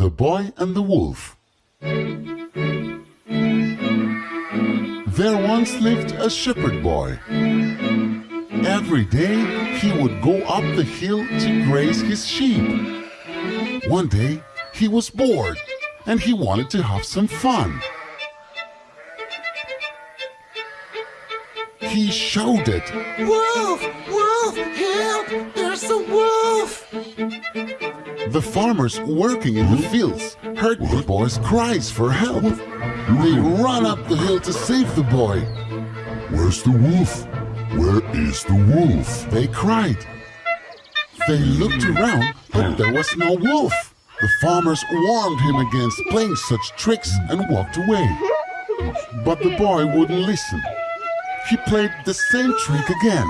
The Boy and the Wolf There once lived a shepherd boy. Every day he would go up the hill to graze his sheep. One day he was bored and he wanted to have some fun. He shouted, Wolf! Wolf! Help! There's a wolf! The farmers working in the fields heard the boy's cries for help. They ran up the hill to save the boy. Where's the wolf? Where is the wolf? They cried. They looked around, but there was no wolf. The farmers warned him against playing such tricks and walked away. But the boy wouldn't listen. He played the same trick again.